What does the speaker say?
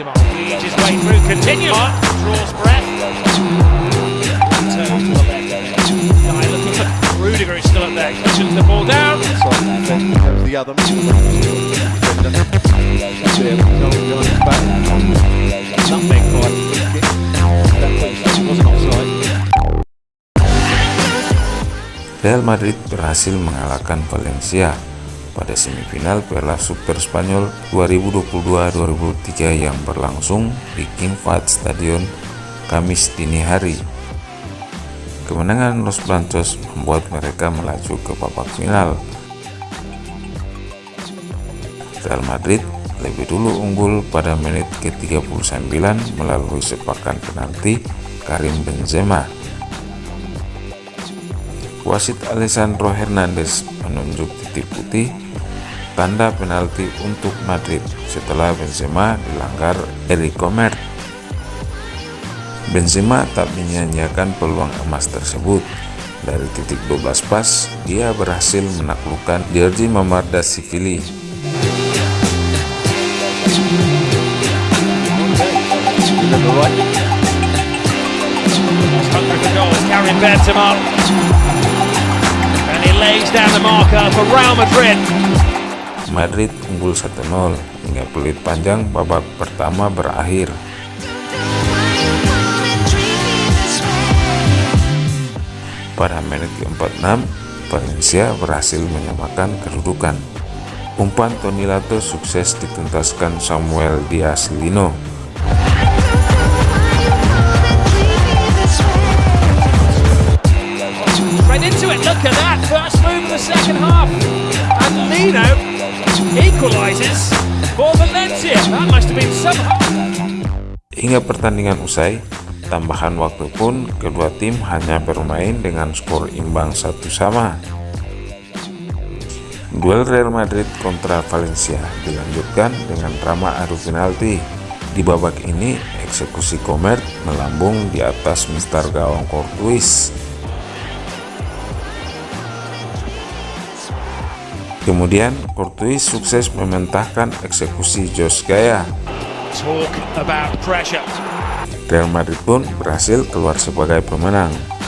Benzema weaves his through, continues, draws breath. Real Madrid berhasil mengalahkan Valencia pada semifinal Piala Super Spanyol 2022-2023 yang berlangsung di King Fahd Stadion Kamis dini hari. Kemenangan Los Blancos membuat mereka melaju ke babak final. Real Madrid lebih dulu unggul pada menit ke-39 melalui sepakan penalti Karim Benzema. Wasit Alessandro Hernandez menunjuk titik putih tanda penalti untuk Madrid setelah Benzema dilanggar Eric Comer. Benzema tak menyanyiakan peluang emas tersebut. Dari titik 12 pas, dia berhasil menaklukkan Giorgi Mamardashvili. Benzema. Madrid unggul 1-0 hingga peluit panjang babak pertama berakhir. Pada menit ke-46, Valencia berhasil menyamakan kedudukan. Umpan Toni Lato sukses dituntaskan Samuel Diaz Lino. First move of the second half. And Lino equalises for Valencia. That must have been somehow. Hingga pertandingan usai, tambahan waktu pun kedua tim hanya bermain dengan skor imbang satu sama. Duel Real Madrid kontra Valencia dilanjutkan dengan drama adu penalti. Di babak ini, eksekusi Comer melambung di atas mistar gawang Courtois. Kemudian, Courtois sukses mementahkan eksekusi Jos Gaya. Real Madrid pun berhasil keluar sebagai pemenang.